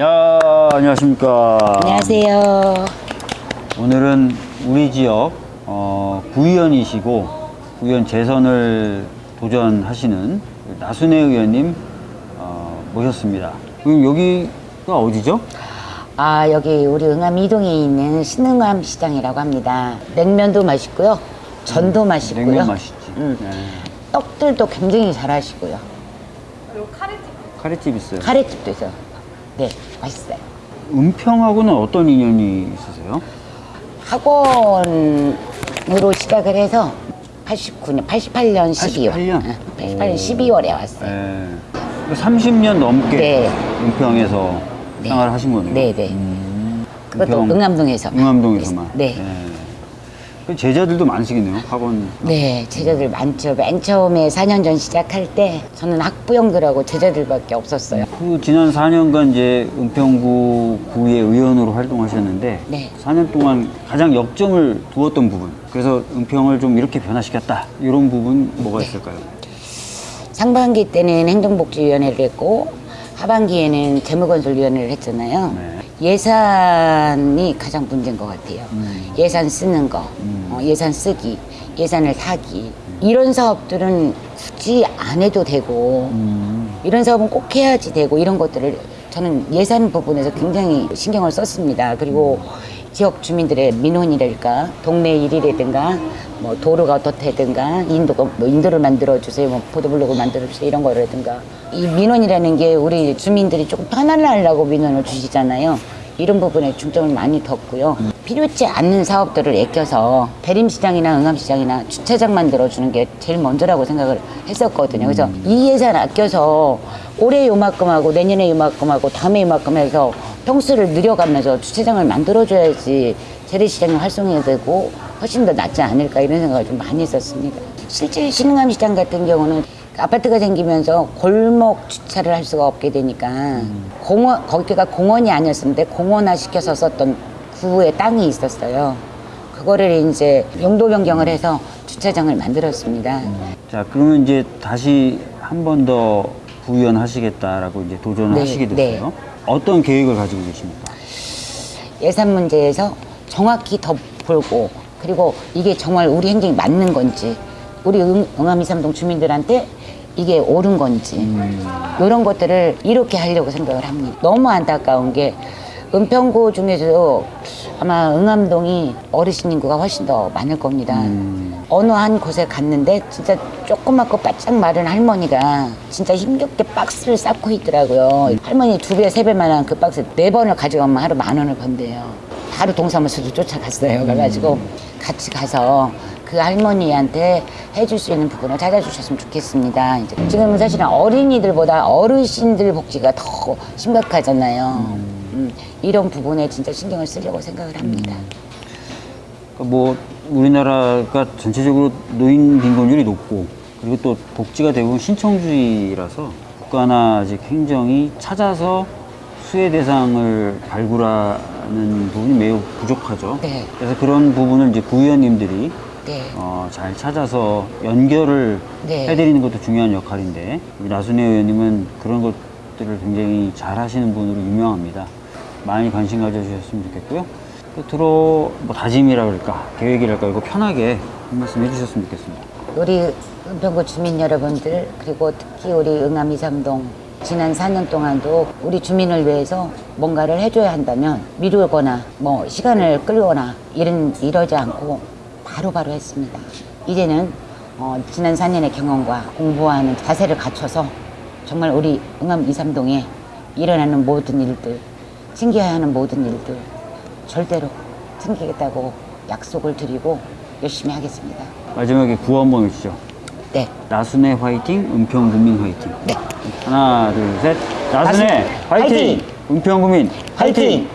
야, 안녕하십니까. 안녕하세요. 오늘은 우리 지역 어, 구의원이시고 구의원 재선을 도전하시는 나순혜 의원님 어, 모셨습니다. 그럼 여기가 어디죠? 아 여기 우리 응암 이동에 있는 신흥암 시장이라고 합니다. 냉면도 맛있고요, 전도 맛있고요. 음, 냉면 맛있지. 음, 네. 떡들도 굉장히 잘 하시고요. 카레집 있어요. 카레집도 있어요. 네, 맛있어요. 은평하고는 어떤 인연이 있으세요? 학원으로 시작을 해서 89년, 88년 12월. 88년? 88년 12월에 왔어요. 네. 30년 넘게 네. 은평에서 네. 생활을 하신 거네요. 네, 네. 음, 그것도 은평- 응암동에서. 응암동에서만. 네. 그 제자들도 많으시겠네요. 학원. 네, 제자들 많죠. 맨 처음에 4년 전 시작할 때 저는 학부형들하고 제자들밖에 없었어요. 그 지난 4년간 이제 은평구 구의 의원으로 활동하셨는데 네. 4년 동안 가장 역점을 두었던 부분. 그래서 은평을 좀 이렇게 변화시켰다. 이런 부분 뭐가 네. 있을까요? 상반기 때는 행정복지위원회를 했고 하반기에는 재무건설위원회를 했잖아요. 네. 예산이 가장 문제인 것 같아요. 음. 예산 쓰는 거, 어, 예산 쓰기, 예산을 사기 이런 사업들은 굳이 안 해도 되고 음. 이런 사업은 꼭 해야지 되고 이런 것들을 저는 예산 부분에서 굉장히 신경을 썼습니다. 그리고 지역 주민들의 민원이랄까 동네 일이라든가 뭐 도로가 어떻다든가 인도가 뭐 인도를 만들어 주세요, 뭐 보도블록을 만들어 주세요 이런 거라든가 이 민원이라는 게 우리 주민들이 조금 편안하려고 민원을 주시잖아요. 이런 부분에 중점을 많이 뒀고요. 필요치 않는 사업들을 아껴서 대림시장이나 응암시장이나 주차장 만들어주는 게 제일 먼저라고 생각을 했었거든요. 그래서 이 예산 아껴서 올해 요만큼 하고 내년에 요만큼 하고 다음에 요만큼 해서 평수를 늘려가면서 주차장을 만들어줘야지 재래시장이 활성화되고 되고 훨씬 더 낫지 않을까 이런 생각을 좀 많이 했었습니다. 실제 신흥암 시장 같은 경우는 아파트가 생기면서 골목 주차를 할 수가 없게 되니까 공원 거기가 공원이 아니었는데 공원화 시켜서 썼던 구의 땅이 있었어요. 그거를 이제 용도 변경을 해서 주차장을 만들었습니다. 자, 그러면 이제 다시 한 번 더 구의원 하시겠다라고 이제 도전을 네, 하시게 됐어요. 네. 어떤 계획을 가지고 계십니까? 예산 문제에서 정확히 더 보고 그리고 이게 정말 우리 행정이 맞는 건지 우리 응, 응암 이삼동 주민들한테 이게 옳은 건지 이런 것들을 이렇게 하려고 생각을 합니다. 너무 안타까운 게 은평구 중에서도 아마 응암동이 어르신 인구가 훨씬 더 많을 겁니다. 음. 어느 한 곳에 갔는데 진짜 조그맣고 바짝 마른 할머니가 진짜 힘겹게 박스를 쌓고 있더라고요. 할머니 두 배, 세 배만한 그 박스 네 번을 가져가면 하루 만 원을 번대요. 바로 동사무소로 쫓아갔어요. 그래가지고 같이 가서 그 할머니한테 해줄 수 있는 부분을 찾아주셨으면 좋겠습니다. 이제 지금은 사실은 어린이들보다 어르신들 복지가 더 심각하잖아요. 음, 이런 부분에 진짜 신경을 쓰려고 생각을 합니다. 그러니까 뭐 우리나라가 전체적으로 노인 빈곤율이 높고 그리고 또 복지가 대부분 신청주의라서 국가나 아직 행정이 찾아서 수혜 대상을 발굴하는 부분이 매우 부족하죠. 네. 그래서 그런 부분을 이제 구의원님들이 네. 어, 잘 찾아서 연결을 네. 해드리는 것도 중요한 역할인데 우리 나순혜 의원님은 그런 것들을 굉장히 잘 하시는 분으로 유명합니다. 많이 관심 가져주셨으면 좋겠고요. 끝으로 뭐 다짐이라 그럴까 계획이랄까 이거 편하게 한 말씀 해주셨으면 좋겠습니다. 우리 은평구 주민 여러분들 그리고 특히 우리 응암 이삼동 지난 4년 동안도 우리 주민을 위해서 뭔가를 해줘야 한다면 미루거나 뭐 시간을 끌거나 이런 이러지 않고 바로 바로 했습니다. 이제는 어, 지난 4년의 경험과 공부하는 자세를 갖춰서 정말 우리 응암 이삼동에 일어나는 모든 일들 챙겨야 하는 모든 일들 절대로 챙기겠다고 약속을 드리고 열심히 하겠습니다. 마지막에 구호 한번 외치죠. 네. 나순혜 화이팅, 은평구민 화이팅. 네. 하나, 둘, 셋. 나순혜 나순혜 화이팅! 화이팅! 은평구민 화이팅! 화이팅!